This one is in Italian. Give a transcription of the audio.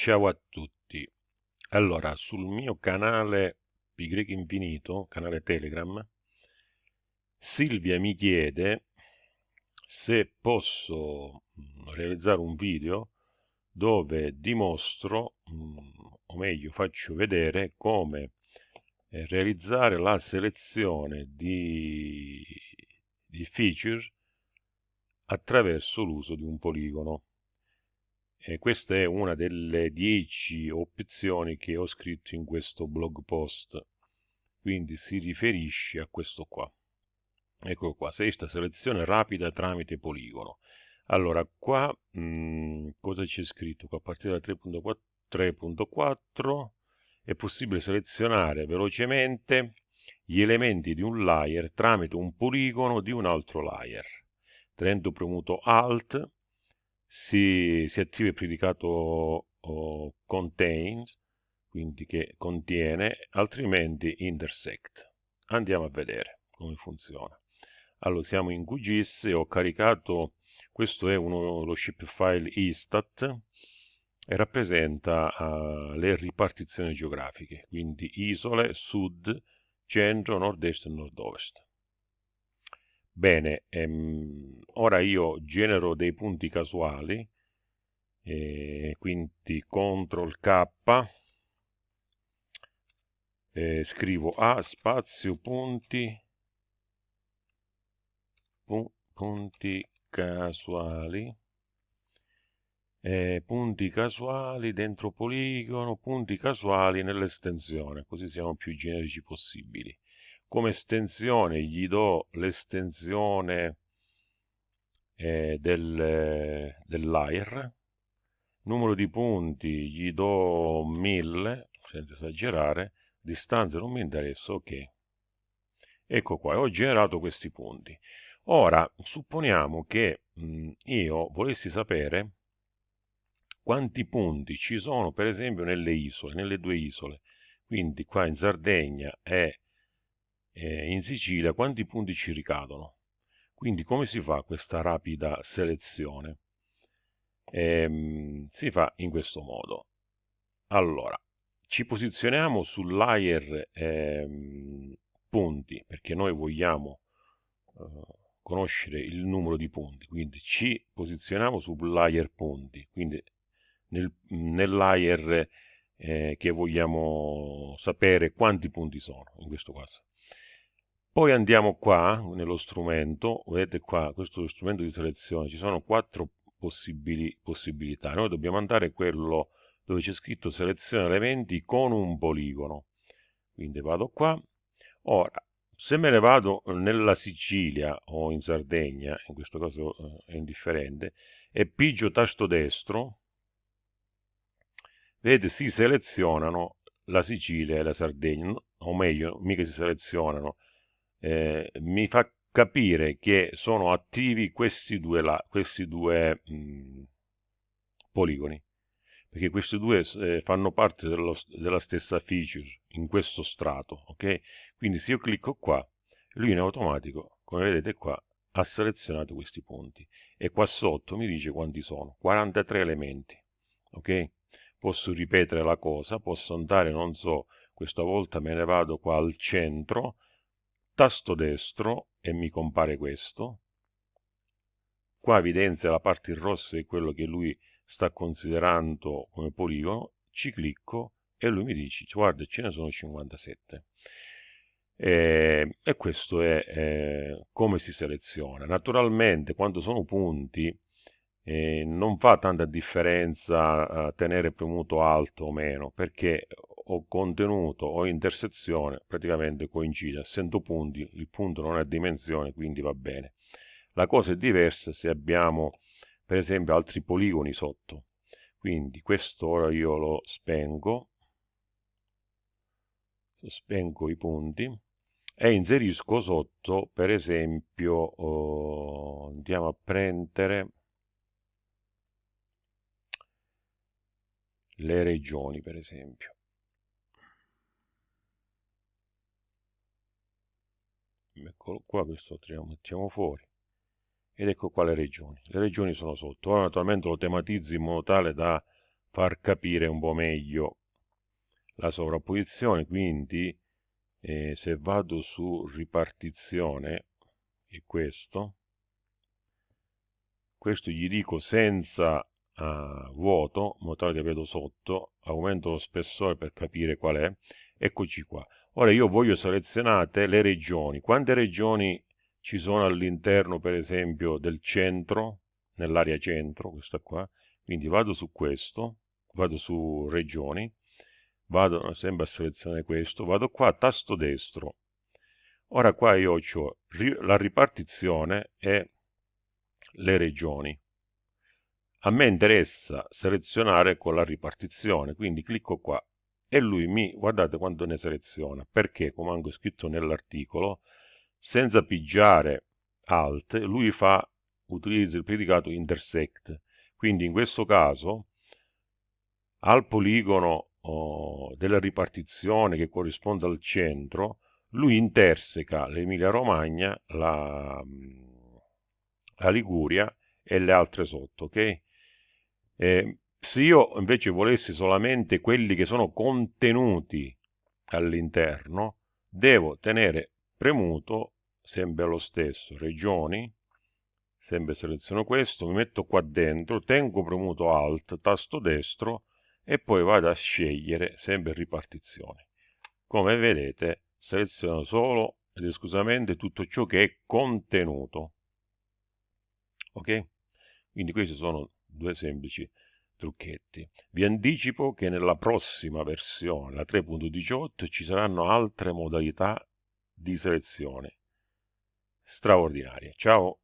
Ciao a tutti. Allora, sul mio canale Pi Infinito, canale Telegram, Silvia mi chiede se posso mm, realizzare un video dove dimostro, mm, o meglio faccio vedere come eh, realizzare la selezione di, di feature attraverso l'uso di un poligono. E questa è una delle 10 opzioni che ho scritto in questo blog post, quindi si riferisce a questo qua. Ecco qua, sesta selezione rapida tramite poligono. Allora, qua mh, mm, cosa c'è scritto? Qua a partire da 3.4 è possibile selezionare velocemente gli elementi di un layer tramite un poligono di un altro layer. Tenendo premuto Alt si, si attiva il predicato oh, contains, quindi che contiene, altrimenti intersect. Andiamo a vedere come funziona. Allora, siamo in QGIS e ho caricato, questo è uno, lo shapefile istat, e rappresenta uh, le ripartizioni geografiche, quindi isole, sud, centro, nord-est e nord-ovest. Bene, ehm, ora io genero dei punti casuali, eh, quindi CTRL K, eh, scrivo A spazio punti, pu punti casuali, eh, punti casuali dentro poligono, punti casuali nell'estensione, così siamo più generici possibili come estensione gli do l'estensione eh, del, dell'air. Numero di punti gli do 1000 senza esagerare. Distanza non mi interessa ok. Ecco qua ho generato questi punti. Ora supponiamo che mh, io volessi sapere quanti punti ci sono per esempio nelle isole nelle due isole. Quindi qua in Sardegna e eh, in Sicilia quanti punti ci ricadono. Quindi come si fa questa rapida selezione? Ehm, si fa in questo modo. Allora, ci posizioniamo sul layer ehm, punti, perché noi vogliamo eh, conoscere il numero di punti, quindi ci posizioniamo sul layer punti, quindi nel, nel layer eh, che vogliamo sapere quanti punti sono, in questo caso. Poi andiamo qua, nello strumento, vedete qua, questo strumento di selezione, ci sono quattro possibili, possibilità. Noi dobbiamo andare quello dove c'è scritto seleziona elementi con un poligono. Quindi vado qua. Ora, se me ne vado nella Sicilia o in Sardegna, in questo caso eh, è indifferente, e pigio tasto destro, vedete si selezionano la Sicilia e la Sardegna, o meglio, mica si selezionano, eh, mi fa capire che sono attivi questi due, là, questi due mh, mm, poligoni perché questi due eh, fanno parte dello, della stessa feature in questo strato ok? Quindi se io clicco qua lui in automatico come vedete qua ha selezionato questi punti e qua sotto mi dice quanti sono 43 elementi ok? Posso ripetere la cosa posso andare non so questa volta me ne vado qua al centro tasto destro e mi compare questo. Qua evidenzia la parte in rosso è quello che lui sta considerando come poligono, ci clicco e lui mi dice guarda ce ne sono 57. E, e questo è eh, come si seleziona. Naturalmente quando sono punti eh, non fa tanta differenza eh, tenere premuto alto o meno perché o contenuto o intersezione praticamente coincide, essendo punti, il punto non ha dimensione, quindi va bene. La cosa è diversa se abbiamo per esempio altri poligoni sotto, quindi questo ora io lo spengo, spengo i punti e inserisco sotto per esempio oh, andiamo a prendere le regioni per esempio eccolo qua questo lo mettiamo fuori. Ed ecco qua le regioni. Le regioni sono sotto. Ora naturalmente lo tematizzi in modo tale da far capire un po' meglio la sovrapposizione, quindi eh, se vado su ripartizione, è questo, questo gli dico senza uh, vuoto, in modo tale che vedo sotto, aumento lo spessore per capire qual è, eccoci qua. Ora io voglio selezionate le regioni, quante regioni ci sono all'interno per esempio del centro, nell'area centro, questa qua, quindi vado su questo, vado su regioni, vado sempre a selezionare questo, vado qua, tasto destro, ora qua io ho la ripartizione e le regioni. A me interessa selezionare con la ripartizione, quindi clicco qua e lui mi, guardate quanto ne seleziona, perché come anche scritto nell'articolo, senza pigiare alt, lui fa, utilizza il predicato intersect, quindi in questo caso al poligono oh, della ripartizione che corrisponde al centro, lui interseca l'Emilia Romagna, la, la Liguria e le altre sotto, ok? Eh, se io invece volessi solamente quelli che sono contenuti all'interno, devo tenere premuto sempre lo stesso, regioni, sempre seleziono questo, mi metto qua dentro, tengo premuto Alt, tasto destro e poi vado a scegliere sempre ripartizione. Come vedete seleziono solo ed esclusivamente tutto ciò che è contenuto ok? Quindi questi sono due semplici trucchetti. Vi anticipo che nella prossima versione, la 3.18, ci saranno altre modalità di selezione straordinarie. Ciao!